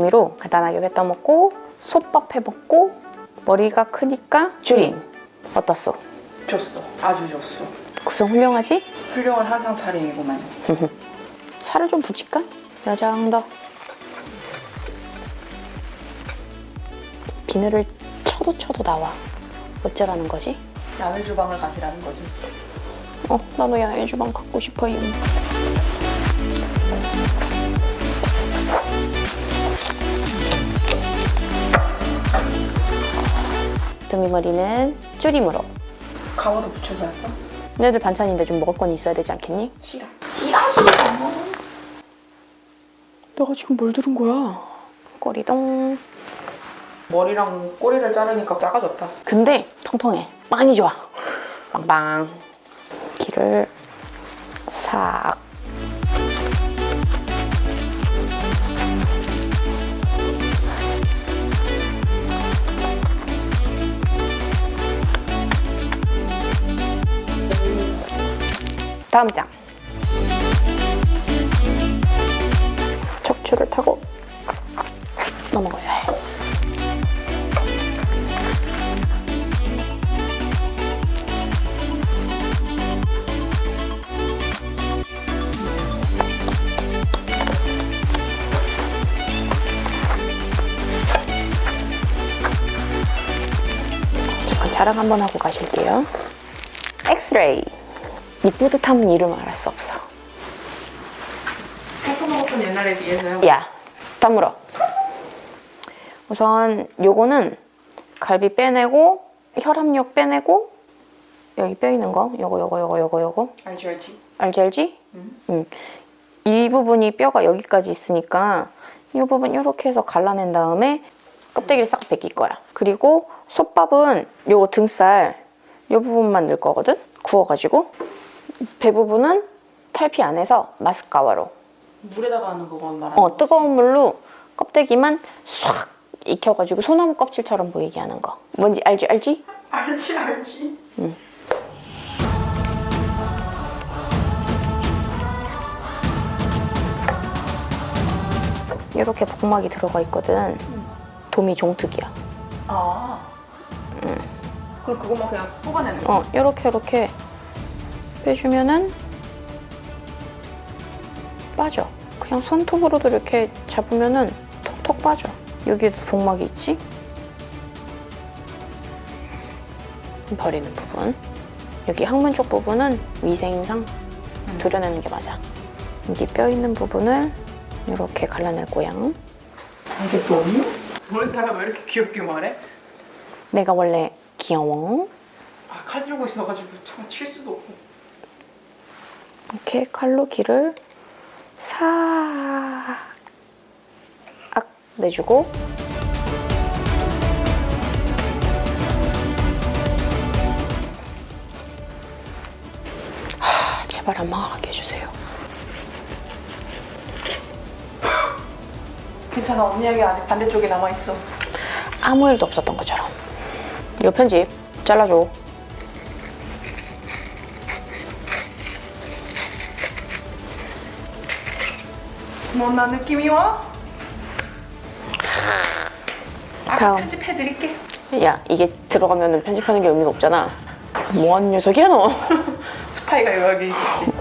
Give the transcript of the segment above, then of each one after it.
도미로 간단하게 회 떠먹고 솥밥 해먹고 머리가 크니까 줄임 어떻소? 좋소. 아주 좋소. 구성 훌륭하지? 훌륭한 한상 차림이구만. 살을 좀 붙일까? 여장더 비늘을 쳐도 쳐도 나와 어쩌라는 거지? 야외 주방을 가시라는 거지. 어, 나도 야외 주방 갖고 싶어요. 도미 머리는 줄임으로. 가마도 붙여서 할까? 너희들 반찬인데 좀 먹을 건 있어야 되지 않겠니? 싫어. 너가 지금 뭘 들은 거야? 꼬리동. 머리랑 꼬리를 자르니까 작아졌다. 근데 통통해. 많이 좋아. 빵빵. 기를 싹. 다음 장. 척추를 타고 넘어가야 해. 잠깐 자랑 한번 하고 가실게요. 엑스레이. 이 뿌듯함은 이름 말할 수 없어. 해서 먹었던 옛날에 비해서요. 야, 다물어. 우선 요거는 갈비 빼내고 혈압력 빼내고 여기 뼈 있는 거 요거 요거 요거 요거 요거 알지 알지. 알지 알지? 음. 응. 이 부분이 뼈가 여기까지 있으니까 이 부분 이렇게 해서 갈라낸 다음에 껍데기를 싹 벗길 거야. 그리고 솥밥은 요거 등살 요 부분만 넣을 거거든? 구워가지고 배 부분은 탈피 안 해서 마스카와로 물에다가 하는 그건 말하는 어, 뜨거운 물로 껍데기만 싹 익혀가지고 소나무 껍질처럼 보이게 하는 거. 뭔지 알지? 알지? 알지 알지. 이렇게 복막이 들어가 있거든. 도미 종특이야. 아. 그럼 그것만 그냥 뽑아내는 거. 어, 이렇게 이렇게 빼주면은 빠져. 그냥 손톱으로도 이렇게 잡으면은 톡톡 빠져. 여기에도 복막이 있지? 버리는 부분. 여기 항문 쪽 부분은 위생상 도려내는 게 맞아. 여기 뼈 있는 부분을 이렇게 갈라낼 거야. 알겠어 언니? 오늘따라 왜 이렇게 귀엽게 말해? 내가 원래 귀여워. 아, 칼 들고 있어가지고 참 칠 수도 없고. 이렇게 칼로 길을 싹 내주고 하, 제발 안 망하게 해주세요. 괜찮아 언니 에게 아직 반대쪽에 남아 있어. 아무 일도 없었던 것처럼. 요 편집 잘라줘. 뭔나 느낌이 와? 아까 다음. 편집해드릴게. 야 이게 들어가면 편집하는 게 의미가 없잖아. 뭐하는 녀석이야 너? 스파이가 여기 있었지.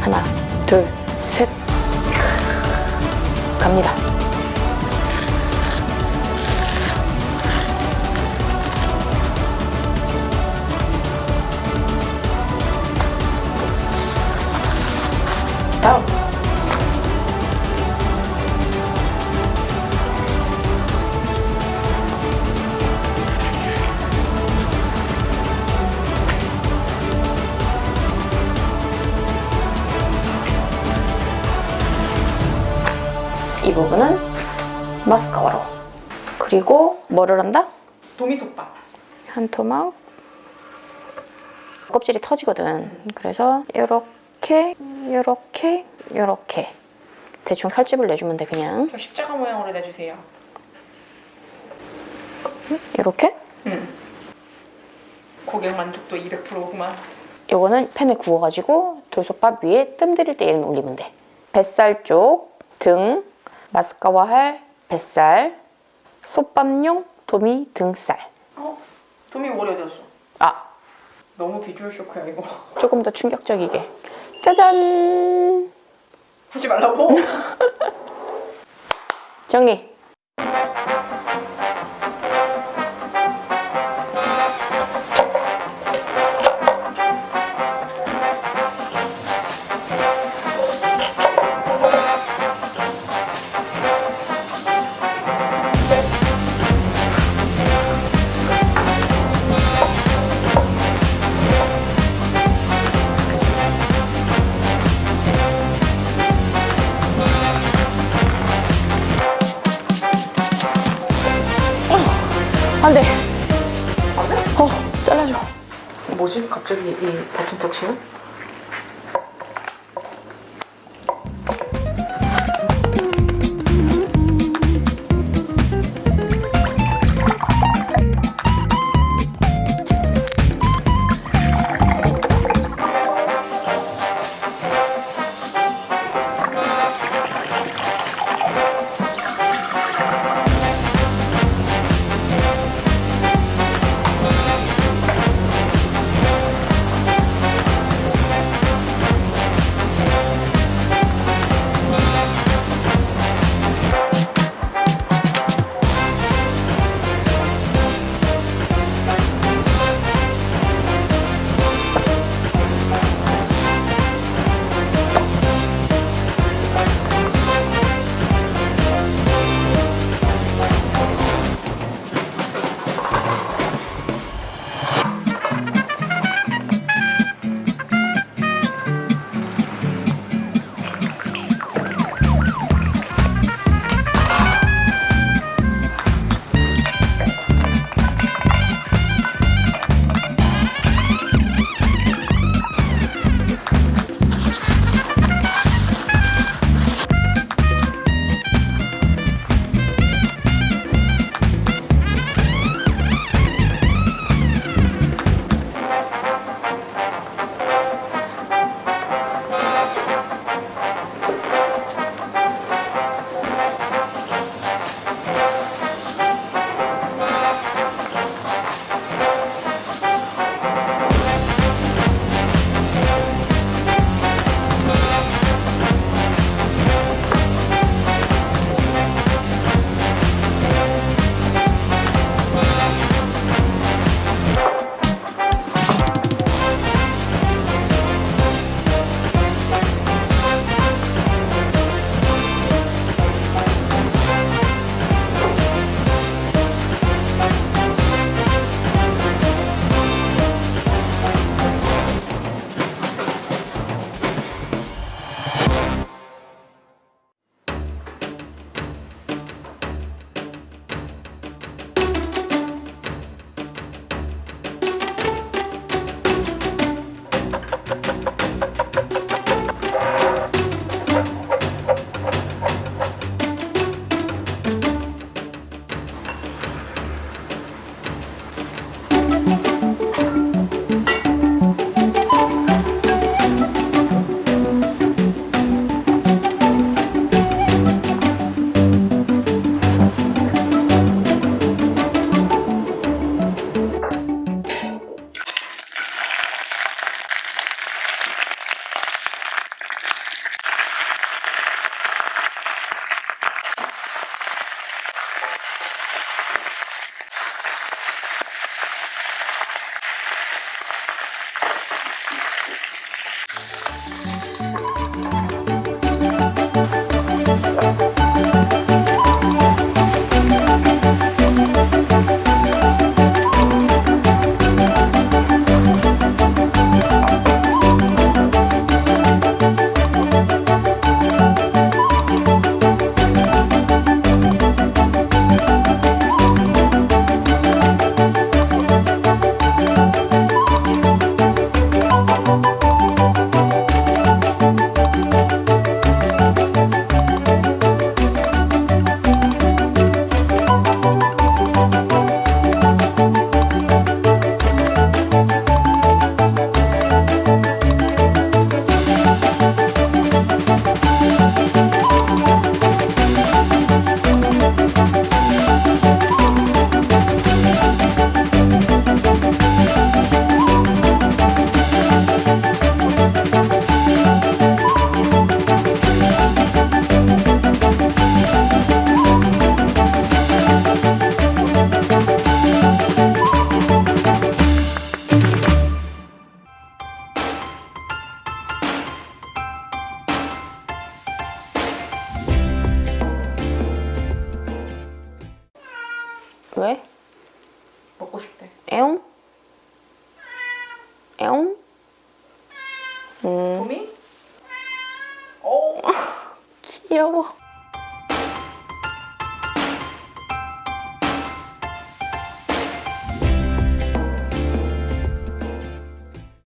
하나, 둘, 셋. 갑니다. 부분은 마스카라로. 그리고 뭐를 한다? 도미솥밥. 한 토막. 껍질이 터지거든. 그래서 이렇게, 이렇게, 이렇게. 대충 칼집을 내주면 돼 그냥. 저 십자가 모양으로 내주세요. 이렇게. 응. 고객 만족도 200%구만. 요거는 팬에 구워가지고 돌솥밥 위에 뜸 들일 때 얘는 올리면 돼. 뱃살 쪽, 등, 마스카와 할 뱃살, 솥밥용 도미 등살. 어? 도미 머리 어디 갔어? 아, 너무 비주얼 쇼크야 이거. 조금 더 충격적이게. 짜잔! 하지 말라고? 정리. 갑자기 이 버튼 터치는? 왜? 먹고 싶대. 에옹? 에옹? 음, 봄이? 어. 귀여워.